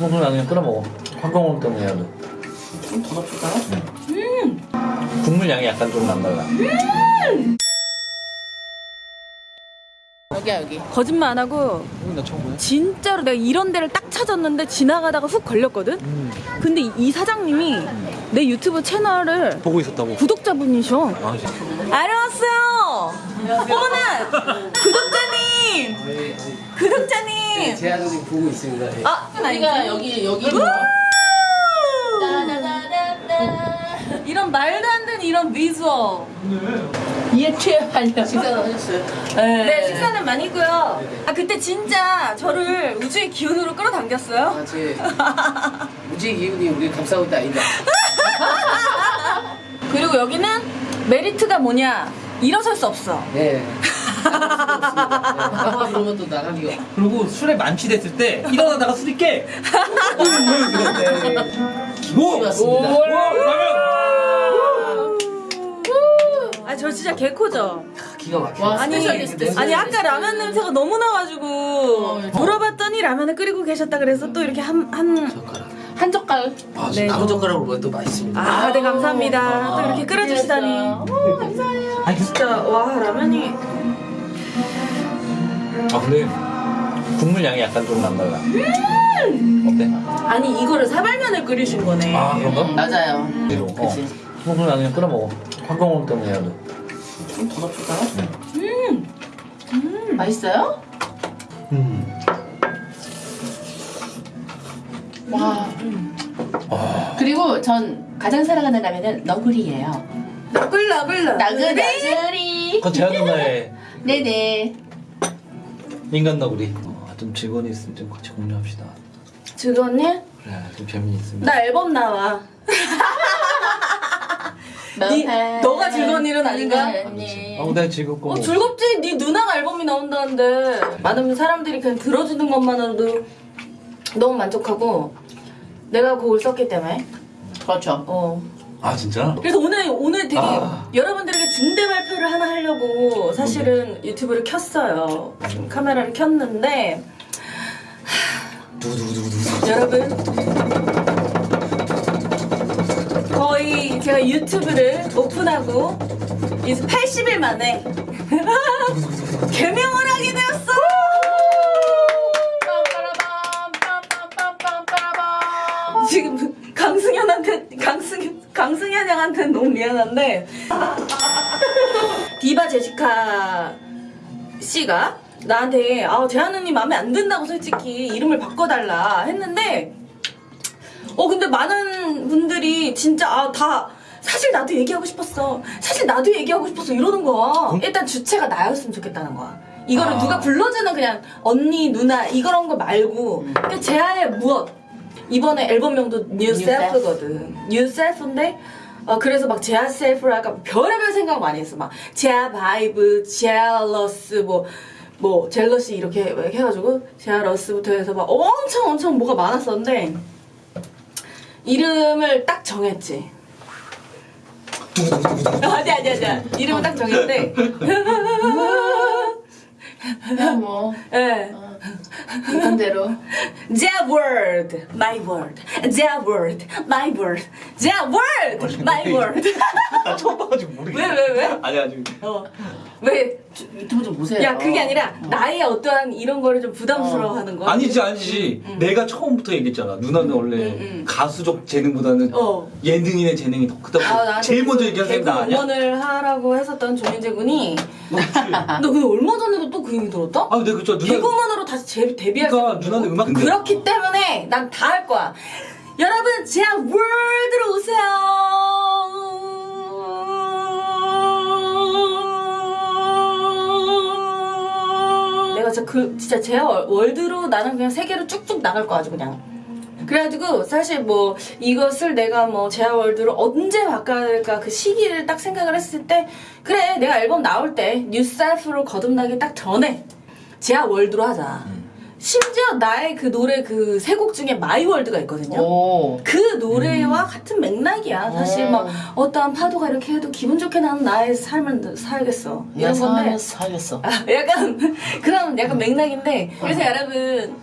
국물 나중에 끓여 먹어. 황강원 때문에 해야 돼. 좀더 넣어줄까요? 국물 양이 약간 좀 난달라. 여기야 여기. 거짓말 안 하고 이거 나 처음 보네. 진짜로 내가 이런 데를 딱 찾았는데 지나가다가 훅 걸렸거든? 음. 근데 이- 이 사장님이 내 유튜브 채널을 보고 있었다고. 구독자분이셔. 아, 진짜. 안녕하세요. 어머나 구독자 님. 구독자님. 제 아들이 보고 있습니다. 예. 아 우리가 여기 여기 뭐. 이런 말도 안 되는 이런 비주얼. 이해 취해하려. 식사는 하셨어요? 네 식사는 많이 했고요. 아 그때 진짜 저를 우주의 기운으로 끌어당겼어요. 아, 제 무지 기운이 우리 감싸고 있다 아니다. 그리고 여기는 메리트가 뭐냐? 일어설 수 없어. 네. 네. 그러면 또 나가기가. 그리고 술에 만취됐을 때 일어나다가 술이 깨. 뭐? 맞습니다. 뭐? 라면. 아저 진짜 개코죠. 기가 막혀. 와, 아니. 아니 아까 라면 냄새가 너무 나가지고 어, 물어봤더니 라면을 끓이고 계셨다 그래서 또 이렇게 한한 젓가락. 한 젓갈. 아, 네. 나무 젓가락으로 또 맛있습니다. 아, 네 감사합니다. 또 이렇게 끓여주시다니. 오, 감사해요. 아니, 진짜 와 라면이 아 근데 국물 양이 약간 좀 난달라. 어때? 아니 이거를 사발면을 끓이신 거네. 아 그런가? 맞아요. 이대로. 어. 그치. 국물 나중에 끓여 먹어. 황강원 때문에 해야 돼. 좀더 넣어줄까요? 음, 맛있어요? 음. 와. 그리고 전 가장 사랑하는 라면은 너구리예요. 너글 너글 나그 너글. 너구리. 그건 제한 누나의 네네. 인간 너구리. 어, 좀 직원이 있으면 좀 같이 공유합시다. 즐거웠니? 그래, 좀 재미 있으면. 나 앨범 나와. 니- 너가 즐거운 일은 아닌가? 네. 어, 내가 즐겁고. 어 뭐. 즐겁지? 네 누나가 앨범이 나온다는데 많은 사람들이 그냥 들어주는 것만으로도 너무 만족하고 내가 곡을 썼기 때문에 그렇죠. 어 아 진짜? 그래서 오늘 오늘 되게 아. 여러분들에게 중대 발표를 하나 하려고 사실은 유튜브를 켰어요. 카메라를 켰는데 두두두두두. 여러분 거의 제가 유튜브를 오픈하고 이제 80일 만에 개명을 하게 되었어. 빰빠라밤, 빰빰빰빰빰빠라밤. 지금 강승현한테 강승현 강승현 양한테 너무 미안한데. 디바 제시카 씨가 나한테 아 언니 마음에 안 든다고 솔직히 이름을 바꿔달라 했는데 어 근데 많은 분들이 진짜 아다 사실 나도 얘기하고 싶었어. 사실 나도 얘기하고 싶었어. 이러는 거야. 일단 주체가 나였으면 좋겠다는 거야. 이거를 아. 누가 불러주는 그냥 언니 누나 이런 거 말고 그냥 제아의 무엇? 이번에 앨범명도 New Self거든. New Self인데 어 그래서 막 제아 self를 아까 별의별 생각 많이 했어. 막 제아 vibe 제알러스 뭐 뭐 jealousy 이렇게 해가지고 제아러스부터 해서 막 엄청 엄청 뭐가 많았었는데 이름을 딱 정했지. 아니 아니 아니. 이름을 딱 정했는데 그냥 뭐 예. 이건대로 Their word, my word. Their word, my word. Their word, my word. 나 처음 봐가지고 모르겠어. 왜, 왜, 왜? 아니 아니. 어. 왜? 유튜브 좀 보세요. 야, 그게 아니라 나의 어떠한 이런 거를 좀 부담스러워 하는 거야. 아니지 아니지. 내가 처음부터 얘기했잖아. 누나는 원래 응, 응. 가수적 재능보다는 어. 예능인의 재능이 더 크다고. 아, 제일 먼저 그 얘기한 사람 나 아니야? 응원을 하라고 했었던 조민재 군이 너 근데 얼마 전에도 또 그 얘기 들었다? 아 근데 그쵸 누나. 개그우먼으로 다시 제, 데뷔할 그러니까 누나는. 음악 근데- 그렇기 때문에 난 다 할 거야 여러분 제 월드로 오세요 진짜 그 진짜 제 월드로 나는 그냥 세계로 쭉쭉 나갈 거 아주 그냥. 그래가지고 사실 뭐 이것을 내가 뭐 제아 월드로 언제 바꿔야 될까 그 시기를 딱 생각을 했을 때 그래 내가 앨범 나올 때 New Self로 거듭나기 딱 전에 제아 world로 하자 심지어 나의 그 노래 그 세 곡 중에 My World가 있거든요 오. 그 노래와 같은 맥락이야 사실 음. 막 어떠한 파도가 이렇게 해도 기분 좋게 나는 나의 삶을 살겠어 이런 건데 살겠어. 아, 약간 그런 약간 맥락인데 그래서 여러분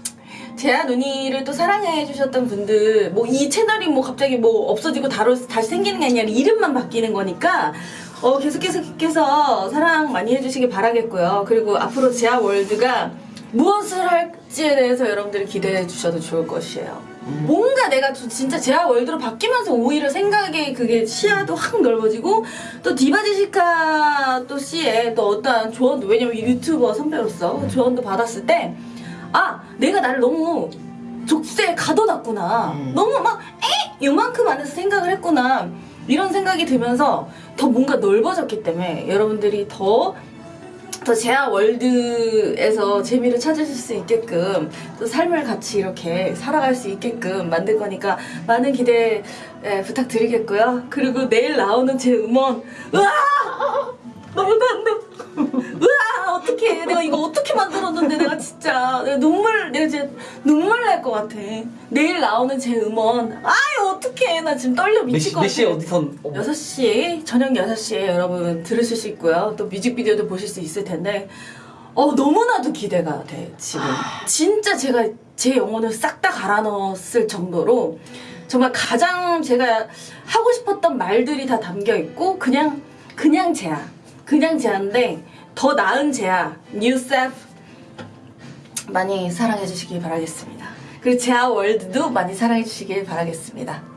제아 누니를 또 사랑해 주셨던 분들 뭐 이 채널이 뭐 갑자기 뭐 없어지고 다로, 다시 생기는 게 아니라 이름만 바뀌는 거니까 어 계속 계속해서 사랑 많이 해주시길 바라겠고요. 그리고 앞으로 제아 월드가 무엇을 할지에 대해서 여러분들이 기대해 주셔도 좋을 것이에요. 뭔가 내가 좀 진짜 제아 월드로 바뀌면서 오히려 생각의 그게 시야도 확 넓어지고 또 디바제시카 또 씨의 또 어떠한 조언도 왜냐면 유튜버 선배로서 조언도 받았을 때 아 내가 나를 너무 족쇄에 가둬놨구나 음. 너무 막 에? 요만큼 안에서 생각을 했구나 이런 생각이 들면서 더 뭔가 넓어졌기 때문에 여러분들이 더 더 제아 월드에서 재미를 찾으실 수 있게끔 또 삶을 같이 이렇게 살아갈 수 있게끔 만들 거니까 많은 기대 예, 부탁드리겠고요. 그리고 내일 나오는 제 음원. 으아 안 돼. 으아 어떻게 내가 이거 어떻게 만들었는데 내가 진짜. 내가 눈물 내가 진짜 눈물 날 것 같아. 내일 나오는 제 음원. 아유 어떡해 나 지금 떨려 몇, 미칠 시, 것몇 시에 같아. 어디서 어, 6시에 저녁 6시에 여러분 들으실 수 있고요. 또 뮤직비디오도 보실 수 있을 텐데 어 너무나도 기대가 돼 지금. 진짜 제가 제 영혼을 싹 다 갈아 넣었을 정도로 정말 가장 제가 하고 싶었던 말들이 다 담겨 있고 그냥 그냥 제야. 그냥 제야인데 더 나은 제야. 뉴셉 많이 사랑해 주시길 바라겠습니다. 그리고 제아 월드도 많이 사랑해 주시길 바라겠습니다.